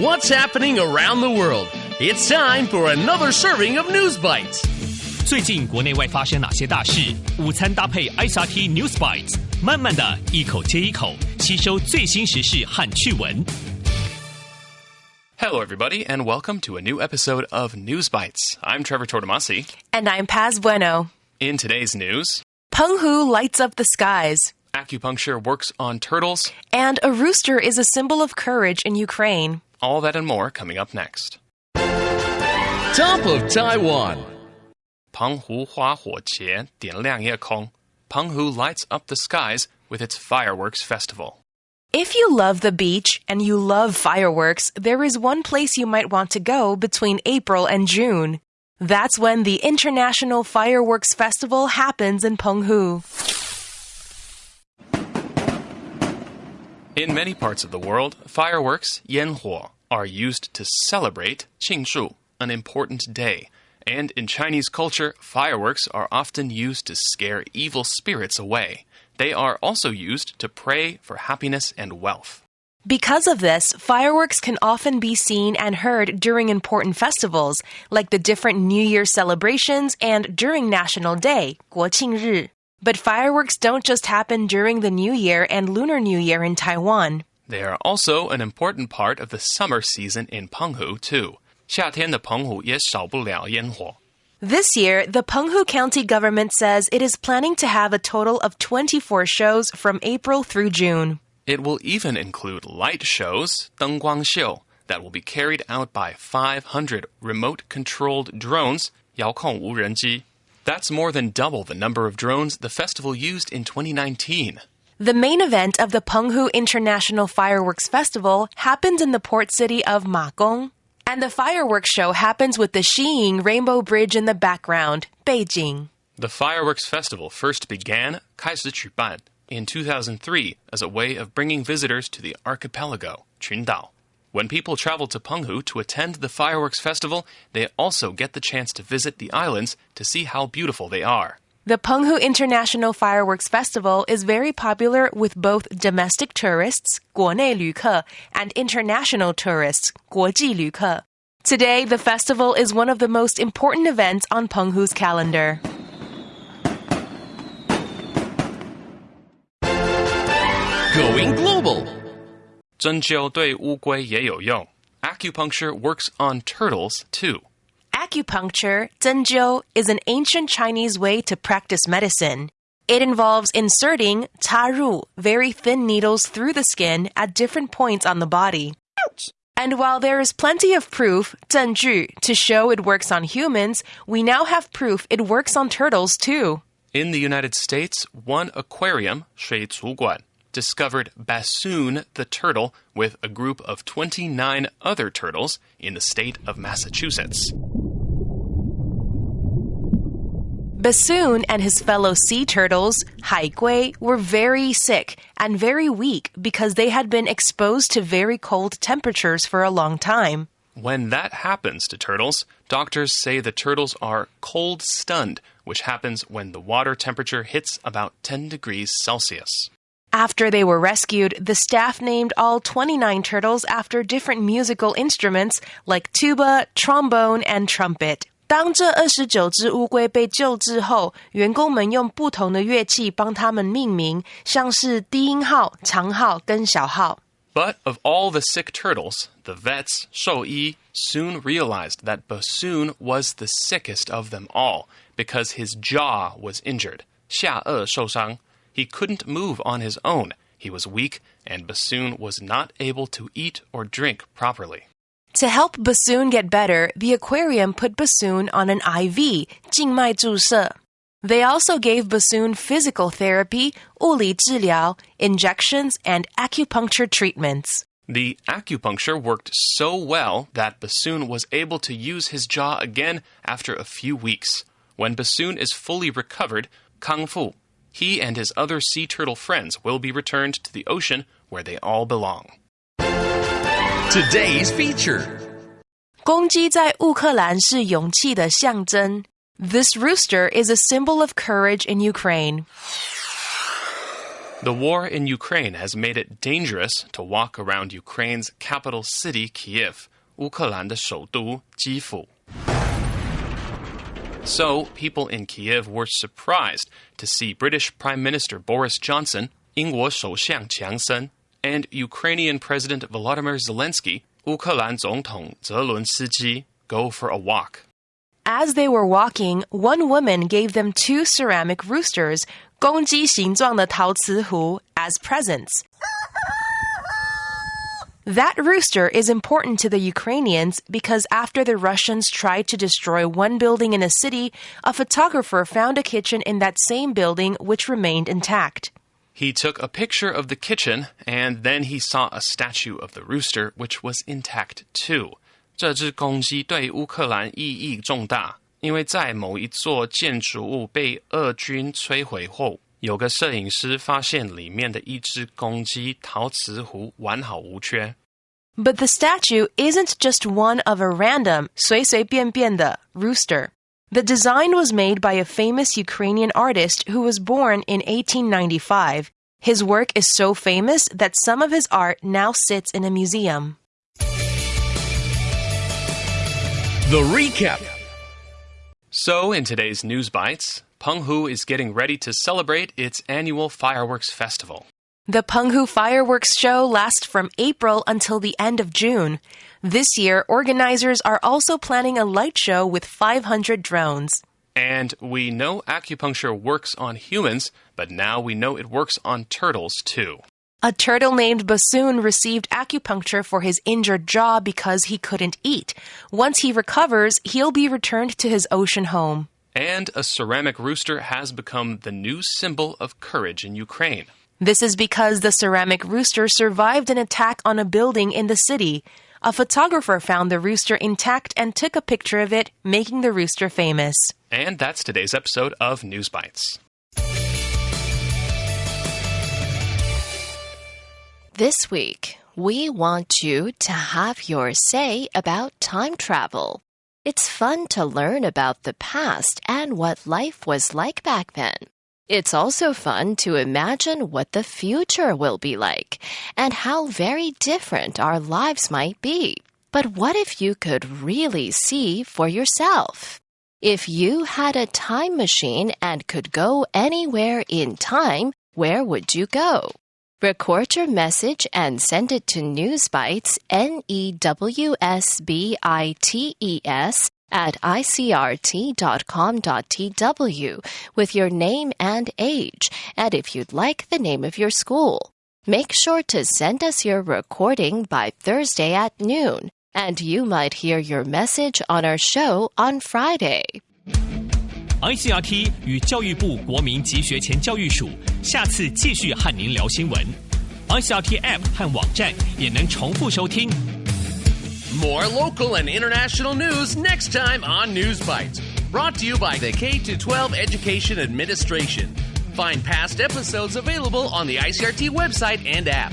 What's happening around the world? It's time for another serving of News Bites. 最近国内外发生哪些大事？午餐搭配 ICRT News Bites，慢慢的一口接一口吸收最新时事和趣闻。Hello, everybody, and welcome to a new episode of News Bites. I'm Trevor Tortomasi. And I'm Paz Bueno. In today's news, Penghu lights up the skies. Acupuncture works on turtles. And a rooster is a symbol of courage in Ukraine. All that and more coming up next. Top of Taiwan. Penghu Hua Penghu lights up the skies with its fireworks festival. If you love the beach and you love fireworks, there is one place you might want to go between April and June. That's when the International Fireworks Festival happens in Penghu. In many parts of the world, fireworks, yenhuo, are used to celebrate 庆祝, an important day. And in Chinese culture, fireworks are often used to scare evil spirits away. They are also used to pray for happiness and wealth. Because of this, fireworks can often be seen and heard during important festivals, like the different New Year celebrations and during National Day, 国庆日. But fireworks don't just happen during the New Year and Lunar New Year in Taiwan. They are also an important part of the summer season in Penghu, too. 夏天的澎湖也少不了烟火。 This year, the Penghu County government says it is planning to have a total of 24 shows from April through June. It will even include light shows, 灯光秀, that will be carried out by 500 remote controlled drones, 遥控无人机. That's more than double the number of drones the festival used in 2019. The main event of the Penghu International Fireworks Festival happens in the port city of Magong, and the fireworks show happens with the Xiying Rainbow Bridge in the background, Beijing. The fireworks festival first began 开始举办 in 2003 as a way of bringing visitors to the archipelago, Qingdao. When people travel to Penghu to attend the fireworks festival, they also get the chance to visit the islands to see how beautiful they are. The Penghu International Fireworks Festival is very popular with both domestic tourists, 国内旅客, and international tourists, 国际旅客. Today, the festival is one of the most important events on Penghu's calendar. Going global. 针灸对乌龟也有用. Acupuncture works on turtles too. Acupuncture, zhenjiu, is an ancient Chinese way to practice medicine. It involves inserting 插入 very thin needles through the skin at different points on the body. And while there is plenty of proof, 证据, to show it works on humans, we now have proof it works on turtles too. In the United States, one aquarium, 水族馆, discovered Bassoon the turtle with a group of 29 other turtles in the state of Massachusetts. Bassoon and his fellow sea turtles, haigui, were very sick and very weak because they had been exposed to very cold temperatures for a long time. When that happens to turtles, doctors say the turtles are cold stunned, which happens when the water temperature hits about 10 degrees Celsius. After they were rescued, the staff named all 29 turtles after different musical instruments like tuba, trombone, and trumpet. 当这二十九只乌龟被救治后，员工们用不同的乐器帮它们命名，像是低音号、长号跟小号。 But of all the sick turtles, the vets, 兽医, soon realized that Bassoon was the sickest of them all because his jaw was injured. 下颚受伤. He couldn't move on his own. He was weak, and Bassoon was not able to eat or drink properly. To help Bassoon get better, the aquarium put Bassoon on an IV, 静脉注射. They also gave Bassoon physical therapy, 物理治疗, injections, and acupuncture treatments. The acupuncture worked so well that Bassoon was able to use his jaw again after a few weeks. When Bassoon is fully recovered, Kang Fu, he and his other sea turtle friends will be returned to the ocean where they all belong. Today's feature. 公鸡在乌克兰是勇气的象征。This rooster is a symbol of courage in Ukraine. The war in Ukraine has made it dangerous to walk around Ukraine's capital city, Kiev, 乌克兰的首都基辅. So, people in Kiev were surprised to see British Prime Minister Boris Johnson, 英国首相强森, and Ukrainian President Volodymyr Zelensky, 乌克兰总统泽伦斯基, go for a walk. As they were walking, one woman gave them two ceramic roosters, 公鸡形状的陶瓷壶, as presents. That rooster is important to the Ukrainians because after the Russians tried to destroy one building in a city, a photographer found a kitchen in that same building which remained intact. He took a picture of the kitchen and then he saw a statue of the rooster which was intact too. 这只公鸡对乌克兰意义重大，因为在某一座建筑物被俄军摧毁后，有个摄影师发现里面的一只公鸡陶瓷壶完好无缺。But the statue isn't just one of a random 随随便便的 rooster. The design was made by a famous Ukrainian artist who was born in 1895. His work is so famous that some of his art now sits in a museum. The recap. So, in today's News Bites, Penghu is getting ready to celebrate its annual fireworks festival. The Penghu fireworks show lasts from April until the end of June. This year, organizers are also planning a light show with 500 drones. And we know acupuncture works on humans, but now we know it works on turtles too. A turtle named Bassoon received acupuncture for his injured jaw because he couldn't eat. Once he recovers, he'll be returned to his ocean home. And a ceramic rooster has become the new symbol of courage in Ukraine. This is because the ceramic rooster survived an attack on a building in the city. A photographer found the rooster intact and took a picture of it, making the rooster famous. And that's today's episode of News Bites. This week, we want you to have your say about time travel. It's fun to learn about the past and what life was like back then. It's also fun to imagine what the future will be like and how very different our lives might be. But what if you could really see for yourself? If you had a time machine and could go anywhere in time, where would you go? Record your message and send it to Newsbites, N E W S B I T E S, at icrt.com.tw with your name and age, and if you'd like the name of your school. Make sure to send us your recording by Thursday at noon, and you might hear your message on our show on Friday. ICRT 与教育部国民及学前教育署下次继续和您聊新闻。ICRT App 和网站也能重复收听。 More local and international news next time on News Bites. Brought to you by the K 12 Education Administration. Find past episodes available on the ICRT website and app.